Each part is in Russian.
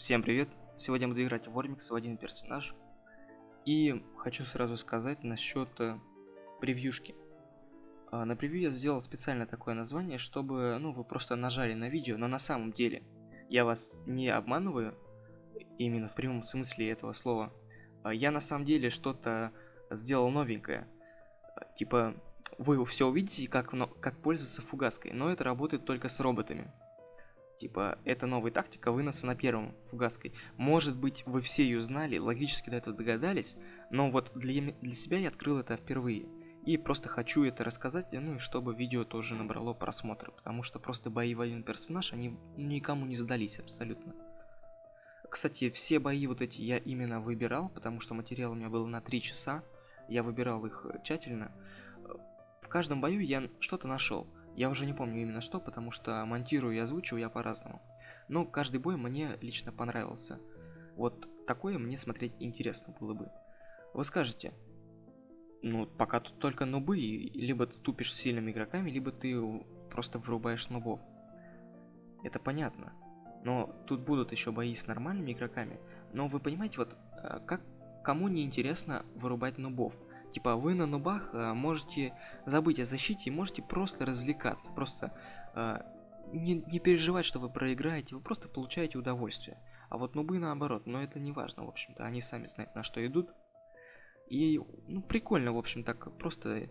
Всем привет! Сегодня буду играть в Вормикс в один персонаж. И хочу сразу сказать насчет э, превьюшки. А, на превью я сделал специально такое название, чтобы ну, вы просто нажали на видео, но на самом деле я вас не обманываю, именно в прямом смысле этого слова. А, я на самом деле что-то сделал новенькое. Типа, вы все увидите, как, как пользоваться фугаской, но это работает только с роботами. Типа, это новая тактика выноса на первом фугаской. Может быть, вы все ее знали, логически до этого догадались, но вот для, для себя я открыл это впервые. И просто хочу это рассказать, ну и чтобы видео тоже набрало просмотры, потому что просто бои в один персонаж, они никому не сдались абсолютно. Кстати, все бои вот эти я именно выбирал, потому что материал у меня был на 3 часа, я выбирал их тщательно. В каждом бою я что-то нашел. Я уже не помню именно что, потому что монтирую и озвучиваю я по-разному. Но каждый бой мне лично понравился. Вот такое мне смотреть интересно было бы. Вы скажете, ну, пока тут только нубы, либо ты тупишь с сильными игроками, либо ты просто вырубаешь нубов. Это понятно. Но тут будут еще бои с нормальными игроками. Но вы понимаете, вот э, как кому не интересно вырубать нубов? Типа вы на нубах э, можете забыть о защите можете просто развлекаться, просто э, не, не переживать, что вы проиграете, вы просто получаете удовольствие. А вот нубы наоборот, но это не важно, в общем-то, они сами знают на что идут. И, ну, прикольно, в общем, так просто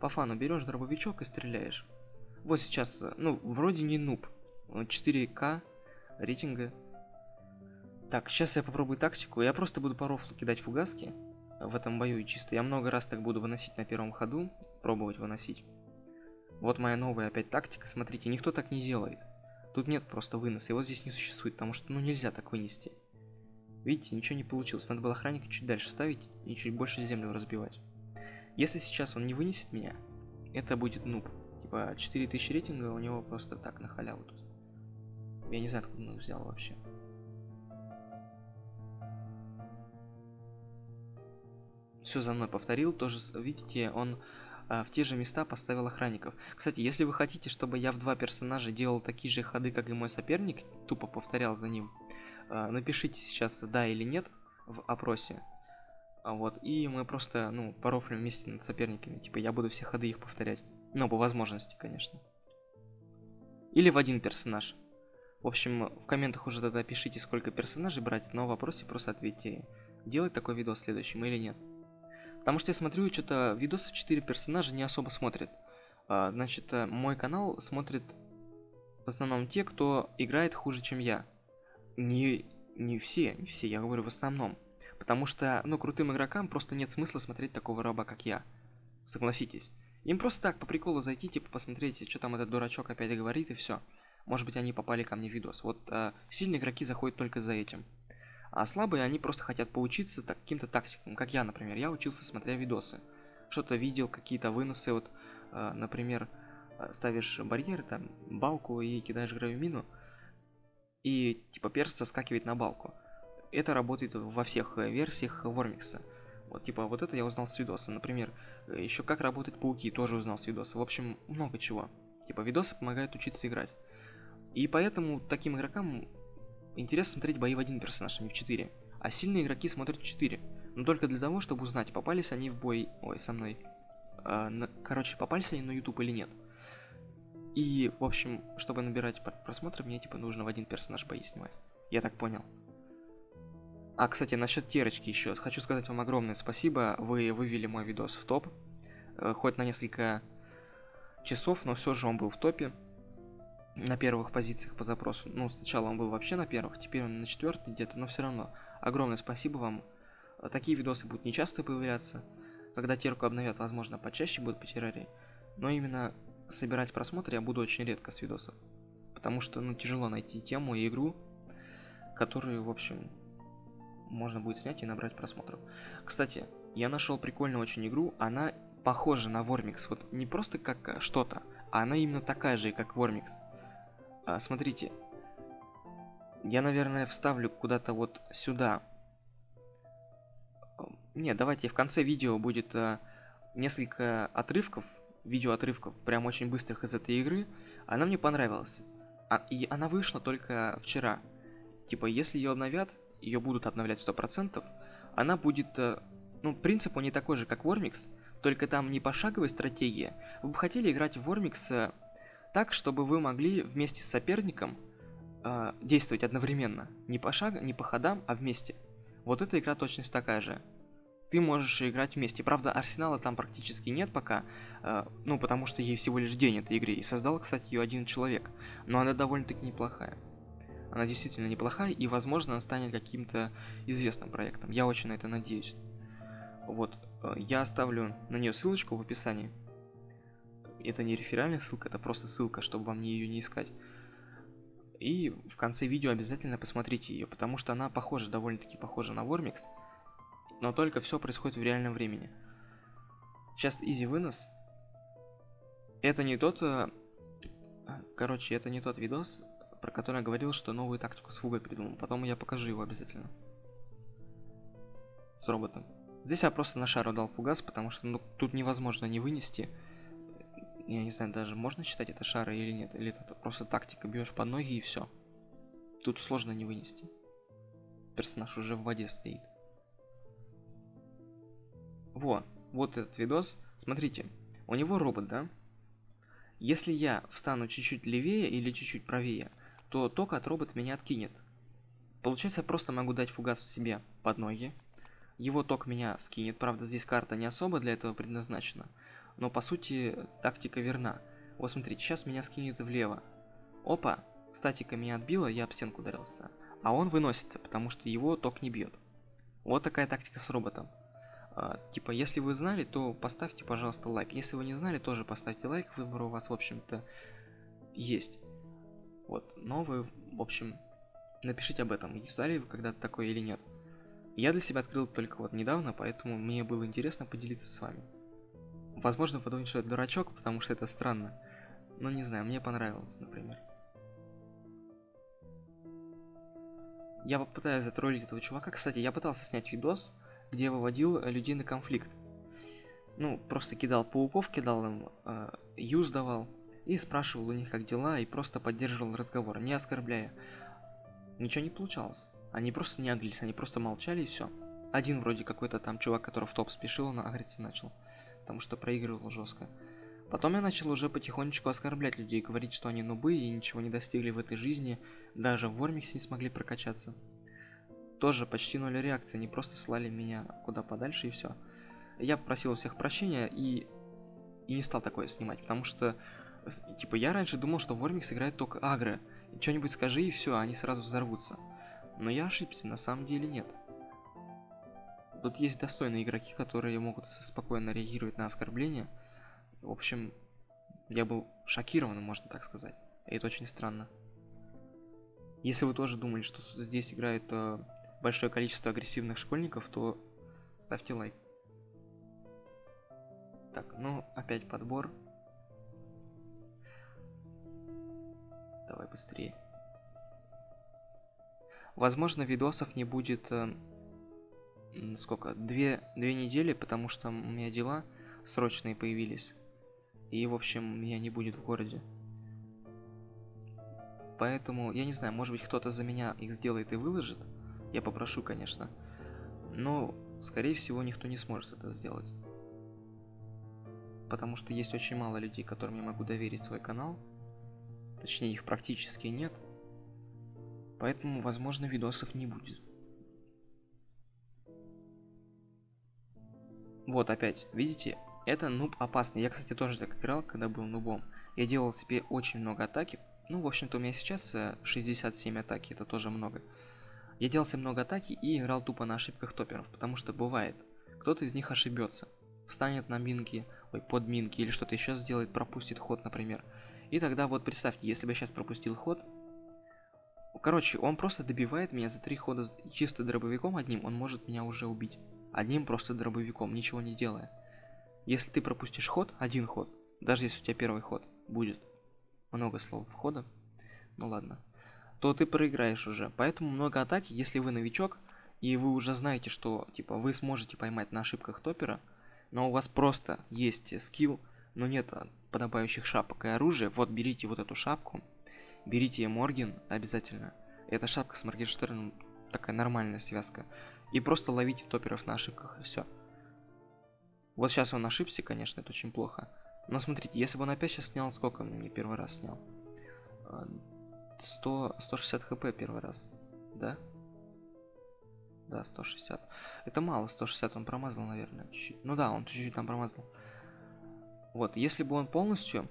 по фану берешь дробовичок и стреляешь. Вот сейчас, э, ну, вроде не нуб, 4К рейтинга. Так, сейчас я попробую тактику, я просто буду по рофлу кидать фугаски в этом бою. И чисто я много раз так буду выносить на первом ходу, пробовать выносить. Вот моя новая опять тактика. Смотрите, никто так не делает. Тут нет просто выноса, его здесь не существует, потому что ну нельзя так вынести. Видите, ничего не получилось. Надо было охранника чуть дальше ставить и чуть больше землю разбивать. Если сейчас он не вынесет меня, это будет нуб. Типа 4000 рейтинга у него просто так на халяву тут. Я не знаю, откуда он взял вообще. Все за мной повторил, тоже, видите, он а, в те же места поставил охранников. Кстати, если вы хотите, чтобы я в два персонажа делал такие же ходы, как и мой соперник, тупо повторял за ним, а, напишите сейчас да или нет в опросе. А вот, и мы просто, ну, порофлим вместе над соперниками. Типа, я буду все ходы их повторять. Ну, по возможности, конечно. Или в один персонаж. В общем, в комментах уже тогда пишите, сколько персонажей брать, но в вопросе просто ответьте, делать такой видос следующим или нет. Потому что я смотрю, что-то видосы в 4 персонажа не особо смотрят. А, значит, э, мой канал смотрит в основном те, кто играет хуже, чем я. Не, не все, не все, я говорю в основном. Потому что, ну, крутым игрокам просто нет смысла смотреть такого раба, как я. Согласитесь. Им просто так, по приколу зайти, типа, посмотреть, что там этот дурачок опять говорит, и все. Может быть, они попали ко мне в видос. Вот э, сильные игроки заходят только за этим. А слабые, они просто хотят поучиться каким-то тактикам, как я, например. Я учился, смотря видосы. Что-то видел, какие-то выносы, вот, э, например, э, ставишь барьер, там, балку и кидаешь гравимину, и, типа, перс соскакивает на балку. Это работает во всех э, версиях Вормикса. Вот, типа, вот это я узнал с видоса. Например, еще как работают пауки, тоже узнал с видоса. В общем, много чего. Типа, видосы помогают учиться играть. И поэтому таким игрокам Интересно смотреть бои в один персонаж, а не в 4. А сильные игроки смотрят в 4. Но только для того, чтобы узнать, попались они в бой... Ой, со мной. А. Короче, попались они на YouTube или нет. И, в общем, чтобы набирать просмотры, мне, типа, нужно в один персонаж бои снимать. Я так понял. А, кстати, насчет терочки еще. Хочу сказать вам огромное спасибо. Вы вывели мой видос в топ. Э, хоть на несколько часов, но все же он был в топе на первых позициях по запросу. Ну, сначала он был вообще на первых, теперь он на четвертой где-то, но все равно. Огромное спасибо вам. Такие видосы будут не часто появляться. Когда терку обновят, возможно, почаще будут по террарии. Но именно собирать просмотры я буду очень редко с видосов. Потому что, ну, тяжело найти тему и игру, которую, в общем, можно будет снять и набрать просмотров. Кстати, я нашел прикольную очень игру, она похожа на Вормикс. Вот не просто как что-то, а она именно такая же, как Вормикс. А, смотрите. Я, наверное, вставлю куда-то вот сюда. Нет, давайте в конце видео будет а, несколько отрывков, видео отрывков, прям очень быстрых из этой игры. Она мне понравилась. А, и она вышла только вчера. Типа, если ее обновят, ее будут обновлять 100%, она будет... Э, ну, принцип он не такой же, как Вормикс, только там не пошаговая стратегия. Вы бы хотели играть в Вормикс э, так, чтобы вы могли вместе с соперником э, действовать одновременно. Не по шагу, не по ходам, а вместе. Вот эта игра точность такая же. Ты можешь играть вместе. Правда, Арсенала там практически нет пока, э, ну, потому что ей всего лишь день этой игры. И создал, кстати, ее один человек. Но она довольно-таки неплохая. Она действительно неплохая, и, возможно, она станет каким-то известным проектом. Я очень на это надеюсь. Вот, э, я оставлю на нее ссылочку в описании. Это не реферальная ссылка, это просто ссылка, чтобы вам ее не искать. И в конце видео обязательно посмотрите ее, потому что она похожа, довольно-таки похожа на Вормикс, но только все происходит в реальном времени. Сейчас изи вынос. Это не тот... Э, короче, это не тот видос, про который я говорил, что новую тактику с фугой придумал. Потом я покажу его обязательно. С роботом. Здесь я просто на шару дал фугас, потому что ну, тут невозможно не вынести. Я не знаю, даже можно считать это шары или нет. Или это просто тактика, бьешь под ноги и все. Тут сложно не вынести. Персонаж уже в воде стоит. Во, вот этот видос. Смотрите, у него робот, да? Если я встану чуть-чуть левее или чуть-чуть правее, то ток от робота меня откинет. Получается, я просто могу дать фугас себе под ноги. Его ток меня скинет. Правда, здесь карта не особо для этого предназначена. Но, по сути, тактика верна. Вот смотрите, сейчас меня скинет влево. Опа, статика меня отбила, я об стенку ударился. А он выносится, потому что его ток не бьет. Вот такая тактика с роботом. А, типа, если вы знали, то поставьте, пожалуйста, лайк. Если вы не знали, тоже поставьте лайк. Выбор у вас, в общем-то, есть. Вот, но вы, в общем, напишите об этом, зале вы когда-то такое или нет. Я для себя открыл только вот недавно, поэтому мне было интересно поделиться с вами. Возможно, подумать, что это дурачок, потому что это странно. Но не знаю, мне понравилось, например. Я попытаюсь затроллить этого чувака. Кстати, я пытался снять видос, где выводил людей на конфликт. Ну, просто кидал пауков, кидал им, э, юз давал и спрашивал у них, как дела, и просто поддерживал разговор, не оскорбляя. Ничего не получалось. Они просто не оглись, они просто молчали и все. Один вроде какой-то там чувак, который в топ спешил, он агриться начал. Потому что проигрывал жестко. Потом я начал уже потихонечку оскорблять людей, говорить, что они нубы и ничего не достигли в этой жизни, даже в Вормиксе не смогли прокачаться. Тоже почти ноль реакции, они просто слали меня куда подальше и все. Я попросил у всех прощения и, и не стал такое снимать, потому что Типа, я раньше думал, что Вормикс играет только агро. Что-нибудь скажи и все, они сразу взорвутся. Но я ошибся, на самом деле нет. Тут есть достойные игроки, которые могут спокойно реагировать на оскорбления. В общем, я был шокирован, можно так сказать. И это очень странно. Если вы тоже думали, что здесь играет э, большое количество агрессивных школьников, то ставьте лайк. Так, ну опять подбор. Давай быстрее. Возможно, видосов не будет... Э, сколько? Две, две недели, потому что у меня дела срочные появились. И, в общем, меня не будет в городе. Поэтому, я не знаю, может быть, кто-то за меня их сделает и выложит. Я попрошу, конечно. Но, скорее всего, никто не сможет это сделать. Потому что есть очень мало людей, которым я могу доверить свой канал. Точнее, их практически нет. Поэтому, возможно, видосов не будет. Вот опять, видите, это нуб опасный. Я, кстати, тоже так играл, когда был нубом. Я делал себе очень много атаки. Ну, в общем-то, у меня сейчас 67 э, атаки, это тоже много. Я делал себе много атаки и играл тупо на ошибках топеров, потому что бывает, кто-то из них ошибется. Встанет на минки, ой, под минки или что-то еще сделает, пропустит ход, например. И тогда вот представьте, если бы я сейчас пропустил ход, Короче, он просто добивает меня за три хода чисто дробовиком одним, он может меня уже убить. Одним просто дробовиком, ничего не делая. Если ты пропустишь ход, один ход, даже если у тебя первый ход будет, много слов входа, ну ладно, то ты проиграешь уже. Поэтому много атаки, если вы новичок, и вы уже знаете, что типа вы сможете поймать на ошибках топера, но у вас просто есть скилл, но нет подобающих шапок и оружия, вот берите вот эту шапку, берите Морген обязательно. Это шапка с Моргенштерном, такая нормальная связка. И просто ловите топеров на ошибках, и все. Вот сейчас он ошибся, конечно, это очень плохо. Но смотрите, если бы он опять сейчас снял, сколько он мне первый раз снял? 100, 160 хп первый раз, да? Да, 160. Это мало, 160 он промазал, наверное, чуть-чуть. Ну да, он чуть-чуть там промазал. Вот, если бы он полностью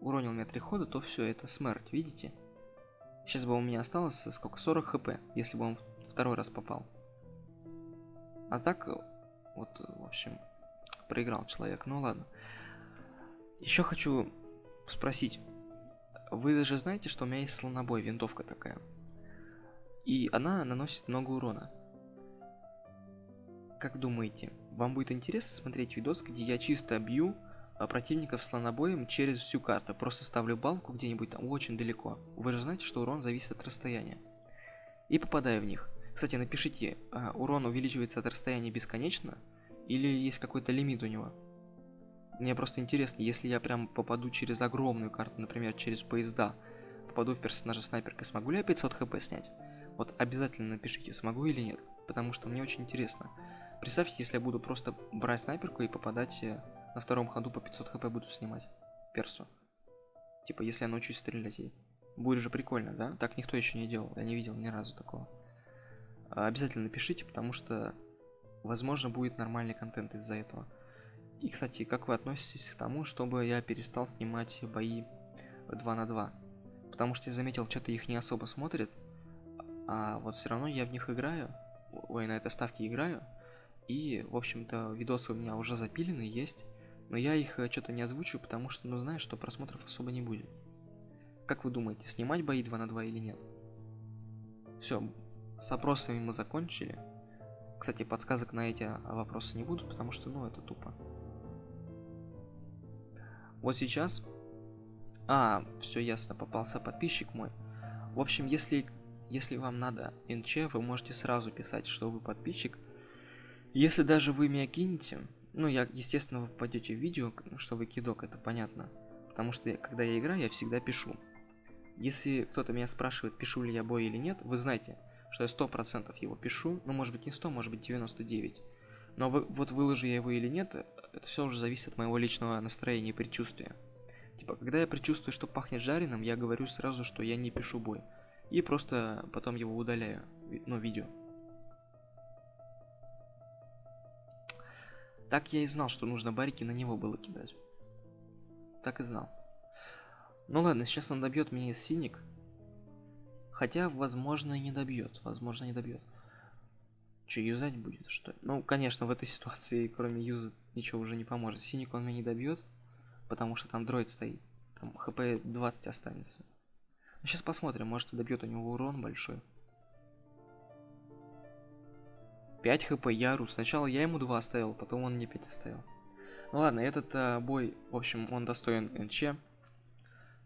уронил мне три хода, то все, это смерть, видите? Сейчас бы у меня осталось сколько? 40 хп, если бы он второй раз попал. А так, вот, в общем, проиграл человек. Ну ладно. Еще хочу спросить. Вы даже знаете, что у меня есть слонобой, винтовка такая. И она наносит много урона. Как думаете, вам будет интересно смотреть видос, где я чисто бью а, противников слонобоем через всю карту. Просто ставлю балку где-нибудь там очень далеко. Вы же знаете, что урон зависит от расстояния. И попадаю в них. Кстати, напишите, а, урон увеличивается от расстояния бесконечно? Или есть какой-то лимит у него? Мне просто интересно, если я прям попаду через огромную карту, например, через поезда, попаду в персонажа снайперкой, смогу ли я 500 хп снять? Вот обязательно напишите, смогу или нет, потому что мне очень интересно. Представьте, если я буду просто брать снайперку и попадать э, на втором ходу по 500 хп буду снимать персу. Типа, если я научусь стрелять ей. Будет же прикольно, да? Так никто еще не делал, я не видел ни разу такого. А, обязательно напишите, потому что, возможно, будет нормальный контент из-за этого. И, кстати, как вы относитесь к тому, чтобы я перестал снимать бои 2 на 2? Потому что я заметил, что-то их не особо смотрят, а вот все равно я в них играю, ой, на этой ставке играю, и, в общем-то, видосы у меня уже запилены, есть, но я их э, что-то не озвучу, потому что, ну, знаю, что просмотров особо не будет. Как вы думаете, снимать бои 2 на 2 или нет? Все, с опросами мы закончили. Кстати, подсказок на эти вопросы не будут, потому что, ну, это тупо. Вот сейчас... А, все ясно, попался подписчик мой. В общем, если, если вам надо НЧ, вы можете сразу писать, что вы подписчик, если даже вы меня кинете, ну, я, естественно, вы попадете в видео, что вы кидок, это понятно. Потому что, когда я играю, я всегда пишу. Если кто-то меня спрашивает, пишу ли я бой или нет, вы знаете, что я сто процентов его пишу. Ну, может быть, не 100, может быть, 99. Но вы, вот выложу я его или нет, это все уже зависит от моего личного настроения и предчувствия. Типа, когда я предчувствую, что пахнет жареным, я говорю сразу, что я не пишу бой. И просто потом его удаляю, ну, видео. Так я и знал, что нужно барики на него было кидать. Так и знал. Ну ладно, сейчас он добьет меня синик. Хотя, возможно, и не добьет. Возможно, не добьет. Че, юзать будет, что ли? Ну, конечно, в этой ситуации, кроме юза, ничего уже не поможет. Синик он меня не добьет, потому что там дроид стоит. Там хп 20 останется. Ну, сейчас посмотрим, может, добьет у него урон большой. 5 хп Яру. Сначала я ему 2 оставил, потом он мне 5 оставил. Ну ладно, этот а, бой, в общем, он достоин НЧ.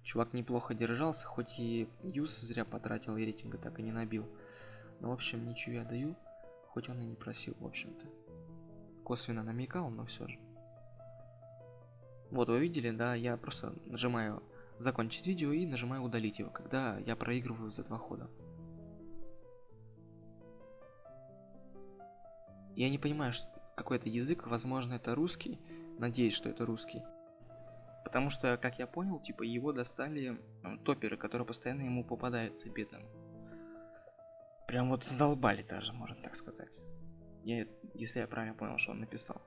Чувак неплохо держался, хоть и юз зря потратил, и рейтинга так и не набил. Но, в общем, ничего я даю, хоть он и не просил, в общем-то. Косвенно намекал, но все же. Вот, вы видели, да, я просто нажимаю закончить видео и нажимаю удалить его, когда я проигрываю за два хода. Я не понимаю, что какой это язык, возможно, это русский. Надеюсь, что это русский. Потому что, как я понял, типа его достали топеры, которые постоянно ему попадаются бедным. Прям вот задолбали даже, можно так сказать. Я, если я правильно понял, что он написал.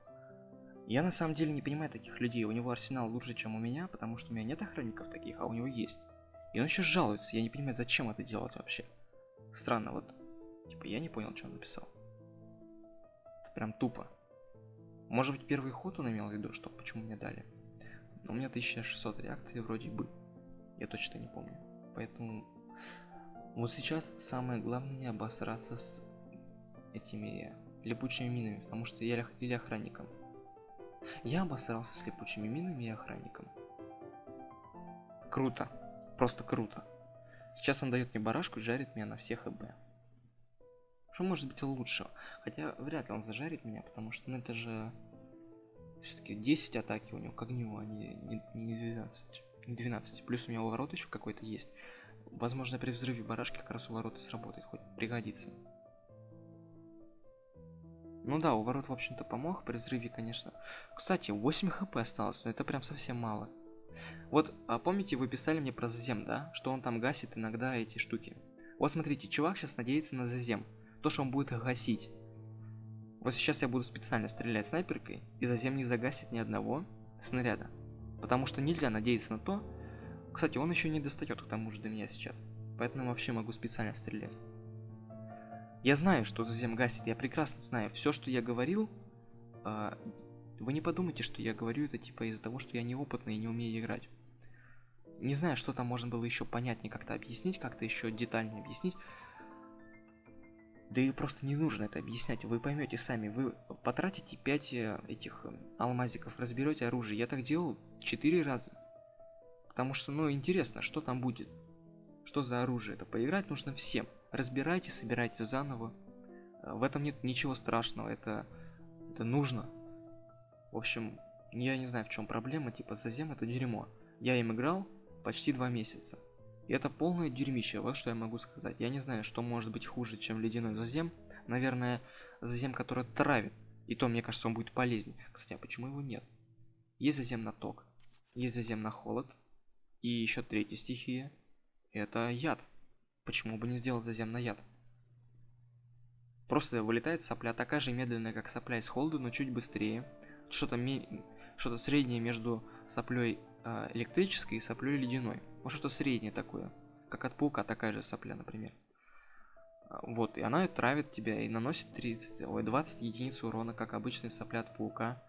Я на самом деле не понимаю таких людей. У него арсенал лучше, чем у меня, потому что у меня нет охранников таких, а у него есть. И он еще жалуется. Я не понимаю, зачем это делать вообще. Странно, вот. Типа, я не понял, что он написал. Прям тупо. Может быть первый ход он имел в виду, что почему мне дали. Но у меня 1600 реакций вроде бы. Я точно не помню. Поэтому вот сейчас самое главное не обосраться с этими липучими минами, потому что я или охранником. Я обосрался с липучими минами и охранником. Круто. Просто круто. Сейчас он дает мне барашку и жарит меня на всех ЭБ. Что может быть лучше? Хотя вряд ли он зажарит меня, потому что ну это же все-таки 10 атаки у него к огню, а не, не, не 12. Не 12. Плюс у меня уворот еще какой-то есть. Возможно, при взрыве барашки как раз у ворот сработает, хоть пригодится. Ну да, у ворот, в общем-то, помог при взрыве, конечно. Кстати, 8 хп осталось, но это прям совсем мало. Вот, а помните, вы писали мне про Зазем, да? Что он там гасит иногда эти штуки. Вот смотрите, чувак сейчас надеется на Зазем. То, что он будет гасить. Вот сейчас я буду специально стрелять снайперкой, и Зазем не загасит ни одного снаряда. Потому что нельзя надеяться на то... Кстати, он еще не достает к тому же до меня сейчас. Поэтому вообще могу специально стрелять. Я знаю, что Зазем гасит, я прекрасно знаю. Все, что я говорил, э, вы не подумайте, что я говорю это типа из-за того, что я неопытный и не умею играть. Не знаю, что там можно было еще понятнее как-то объяснить, как-то еще детальнее объяснить. Да и просто не нужно это объяснять, вы поймете сами, вы потратите 5 э, этих э, алмазиков, разберете оружие. Я так делал 4 раза. Потому что, ну, интересно, что там будет. Что за оружие? Это поиграть нужно всем. Разбирайте, собирайте заново. Э, в этом нет ничего страшного, это, это нужно. В общем, я не знаю, в чем проблема, типа Зазем это дерьмо. Я им играл почти два месяца. И это полное дерьмище, вот что я могу сказать. Я не знаю, что может быть хуже, чем ледяной Зазем. Наверное, Зазем, который травит. И то, мне кажется, он будет полезнее. Кстати, а почему его нет? Есть Зазем на ток, есть Зазем на холод. И еще третья стихия. Это яд. Почему бы не сделать Зазем на яд? Просто вылетает сопля такая же медленная, как сопля из холода, но чуть быстрее что-то что-то среднее между соплей электрической и соплей ледяной. Вот что-то среднее такое. Как от паука такая же сопля, например. А, вот, и она травит тебя и наносит 30, ой, 20 единиц урона, как обычная сопля от паука.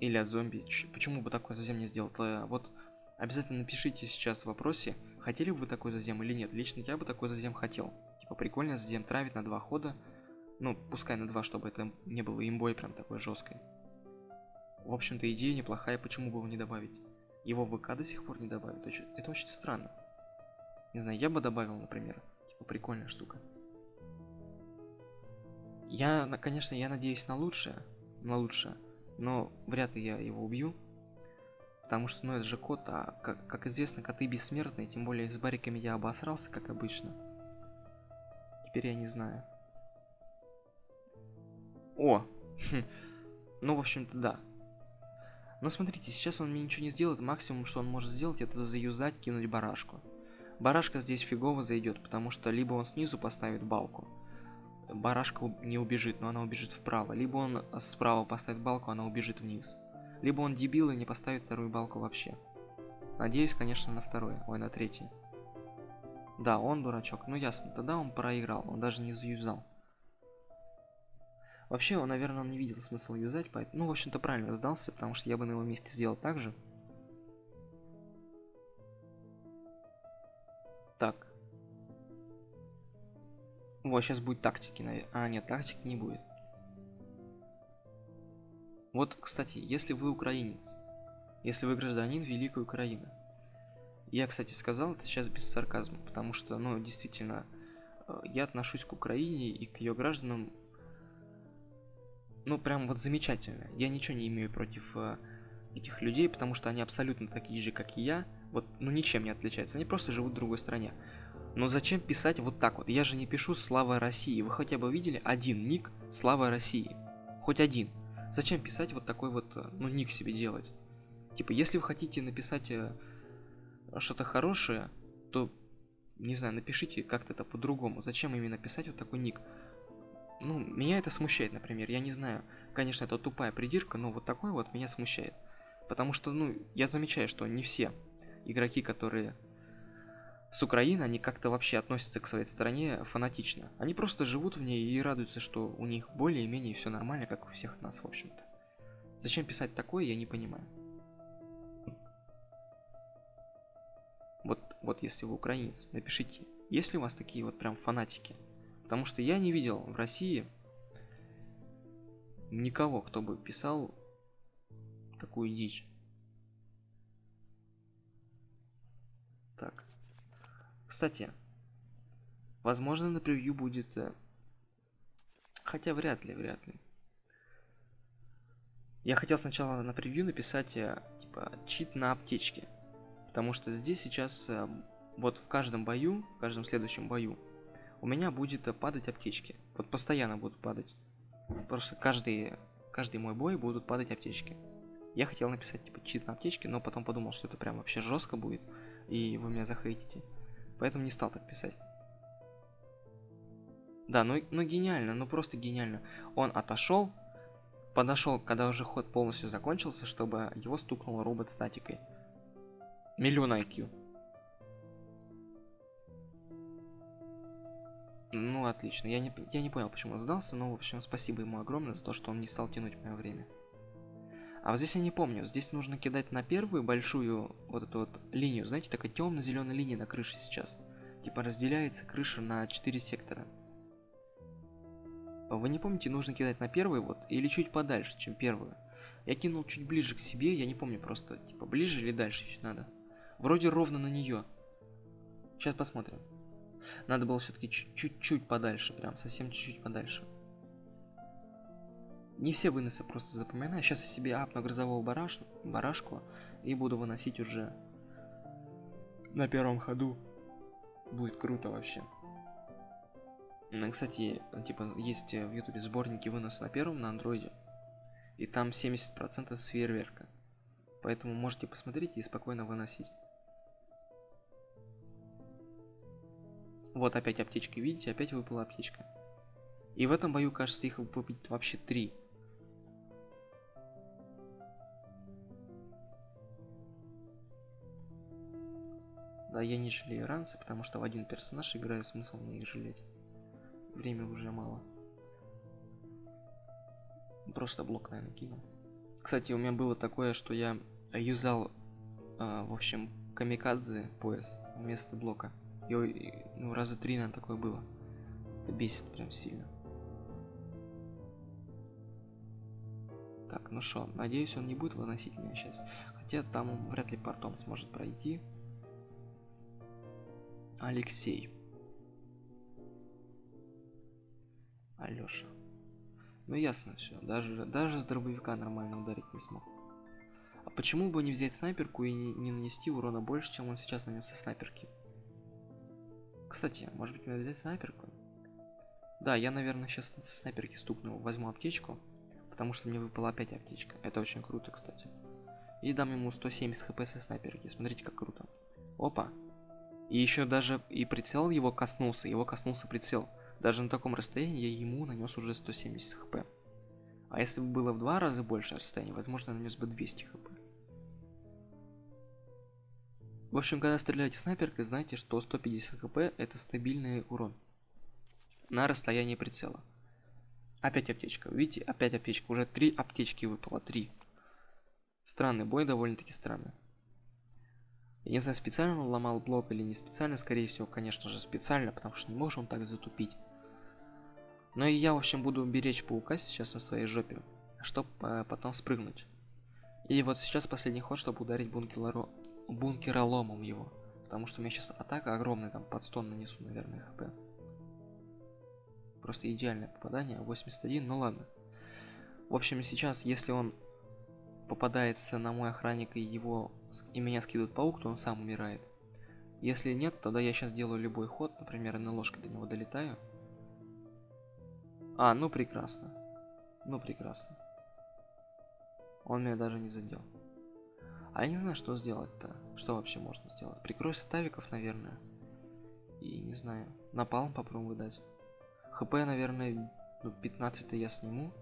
Или от зомби. Почему бы такой зазем не сделал? Вот обязательно напишите сейчас в вопросе, хотели бы вы такой зазем или нет. Лично я бы такой зазем хотел. Типа прикольно зазем травит на два хода. Ну, пускай на два, чтобы это не было имбой прям такой жесткой. В общем-то, идея неплохая, почему бы его не добавить? Его ВК до сих пор не добавят. Это очень странно. Не знаю, я бы добавил, например. Типа прикольная штука. Я, конечно, я надеюсь на лучшее. На лучшее. Но вряд ли я его убью. Потому что, ну, это же кот, а как, как известно, коты бессмертные. Тем более с бариками я обосрался, как обычно. Теперь я не знаю. О! ну, в общем-то, да. Но смотрите, сейчас он мне ничего не сделает. Максимум, что он может сделать, это заюзать, кинуть барашку. Барашка здесь фигово зайдет, потому что либо он снизу поставит балку, барашка не убежит, но она убежит вправо. Либо он справа поставит балку, она убежит вниз. Либо он дебил и не поставит вторую балку вообще. Надеюсь, конечно, на второй, ой, на третий. Да, он дурачок, ну ясно, тогда он проиграл, он даже не заюзал. Вообще, он, наверное, не видел смысла юзать, поэтому... Ну, в общем-то, правильно сдался, потому что я бы на его месте сделал так же. Так. Вот, сейчас будет тактики. А, нет, тактики не будет. Вот, кстати, если вы украинец, если вы гражданин Великой Украины, я, кстати, сказал это сейчас без сарказма, потому что, ну, действительно, э, я отношусь к Украине и к ее гражданам ну, прям вот замечательно. Я ничего не имею против э, этих людей, потому что они абсолютно такие же, как и я. Вот, ну, ничем не отличаются. Они просто живут в другой стране. Но зачем писать вот так вот? Я же не пишу «Слава России». Вы хотя бы видели один ник «Слава России»? Хоть один. Зачем писать вот такой вот, э, ну, ник себе делать? Типа, если вы хотите написать э, что-то хорошее, то, не знаю, напишите как-то это по-другому. Зачем именно писать вот такой ник? Ну, меня это смущает, например. Я не знаю, конечно, это тупая придирка, но вот такой вот меня смущает. Потому что, ну, я замечаю, что не все игроки, которые с Украины, они как-то вообще относятся к своей стране фанатично. Они просто живут в ней и радуются, что у них более-менее все нормально, как у всех нас, в общем-то. Зачем писать такое, я не понимаю. Вот, вот если вы украинец, напишите, есть ли у вас такие вот прям фанатики? Потому что я не видел в России никого, кто бы писал такую дичь. Так. Кстати, возможно на превью будет... Э, хотя вряд ли, вряд ли. Я хотел сначала на превью написать, э, типа, чит на аптечке. Потому что здесь сейчас э, вот в каждом бою, в каждом следующем бою, у меня будет падать аптечки. Вот постоянно будут падать. Просто каждый, каждый мой бой будут падать аптечки. Я хотел написать типа чит на аптечке, но потом подумал, что это прям вообще жестко будет, и вы меня захейтите. Поэтому не стал так писать. Да, ну, ну гениально, ну просто гениально. Он отошел, подошел, когда уже ход полностью закончился, чтобы его стукнул робот статикой. Миллион IQ. Ну, отлично. Я не, я не понял, почему он сдался, но, в общем, спасибо ему огромное за то, что он не стал тянуть мое время. А вот здесь я не помню. Здесь нужно кидать на первую большую вот эту вот линию. Знаете, такая темно-зеленая линия на крыше сейчас. Типа разделяется крыша на 4 сектора. Вы не помните, нужно кидать на первую вот или чуть подальше, чем первую. Я кинул чуть ближе к себе, я не помню просто, типа ближе или дальше чуть надо. Вроде ровно на нее. Сейчас посмотрим. Надо было все-таки чуть-чуть подальше, прям совсем чуть-чуть подальше. Не все выносы просто запоминаю. Сейчас я себе апну грозового бараш... барашку и буду выносить уже на первом ходу. Будет круто вообще. Ну, кстати, типа, есть в ютубе сборники выноса на первом на андроиде. И там 70% с фейерверка. Поэтому можете посмотреть и спокойно выносить. Вот опять аптечки, видите, опять выпала аптечка. И в этом бою, кажется, их выпадет вообще три. Да, я не жалею ранцы, потому что в один персонаж играю, смысл мне их жалеть. Время уже мало. Просто блок, наверное, кину. Кстати, у меня было такое, что я юзал, э, в общем, камикадзе пояс вместо блока. И, ну, раза три, наверное, такое было. Это бесит прям сильно. Так, ну что, надеюсь, он не будет выносить меня сейчас. Хотя там он вряд ли портом сможет пройти. Алексей. Алёша. Ну ясно все. Даже, даже с дробовика нормально ударить не смог. А почему бы не взять снайперку и не, не нанести урона больше, чем он сейчас нанес со снайперки? Кстати, может быть мне взять снайперку? Да, я, наверное, сейчас со снайперки стукну, возьму аптечку, потому что мне выпала опять аптечка. Это очень круто, кстати. И дам ему 170 хп со снайперки. Смотрите, как круто. Опа. И еще даже и прицел его коснулся, его коснулся прицел. Даже на таком расстоянии я ему нанес уже 170 хп. А если бы было в два раза больше расстояния, возможно, нанес бы 200 хп. В общем, когда стреляете снайперкой, знайте, что 150 хп это стабильный урон. На расстоянии прицела. Опять аптечка. Видите, опять аптечка. Уже три аптечки выпало. Три. Странный бой, довольно-таки странный. Я не знаю, специально он ломал блок или не специально. Скорее всего, конечно же, специально, потому что не можем он так затупить. Но и я, в общем, буду беречь паука сейчас на своей жопе, чтобы э, потом спрыгнуть. И вот сейчас последний ход, чтобы ударить бункеро бункероломом его. Потому что у меня сейчас атака огромная, там под 100 нанесу, наверное, хп. Просто идеальное попадание, 81, ну ладно. В общем, сейчас, если он попадается на мой охранник и его и меня скидывает паук, то он сам умирает. Если нет, тогда я сейчас делаю любой ход, например, на ложке до него долетаю. А, ну прекрасно. Ну прекрасно. Он меня даже не задел. А я не знаю, что сделать-то. Что вообще можно сделать? Прикройся тавиков, наверное. И не знаю. Напалм попробуем выдать. ХП, наверное, ну, 15 я сниму.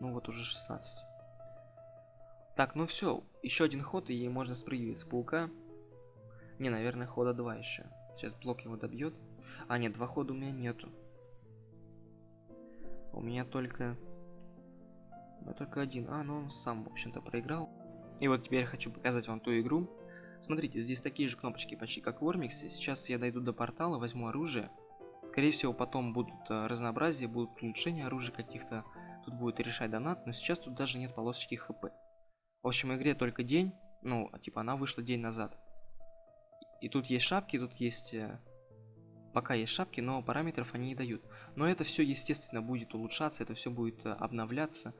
Ну вот уже 16. Так, ну все. Еще один ход, и ей можно спрыгивать с паука. Не, наверное, хода 2 еще. Сейчас блок его добьет. А, нет, два хода у меня нету. У меня только а только один. А, ну он сам, в общем-то, проиграл. И вот теперь я хочу показать вам ту игру. Смотрите, здесь такие же кнопочки почти как в Вормиксе. Сейчас я дойду до портала, возьму оружие. Скорее всего, потом будут э, разнообразие, будут улучшения оружия каких-то. Тут будет решать донат, но сейчас тут даже нет полосочки хп. В общем, игре только день. Ну, а типа она вышла день назад. И тут есть шапки, тут есть... Э, пока есть шапки, но параметров они не дают. Но это все, естественно, будет улучшаться, это все будет э, обновляться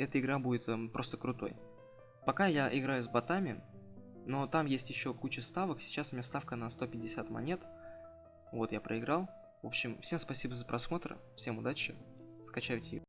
эта игра будет эм, просто крутой. Пока я играю с ботами, Но там есть еще куча ставок. Сейчас у меня ставка на 150 монет. Вот, я проиграл. В общем, всем спасибо за просмотр. Всем удачи. Скачайте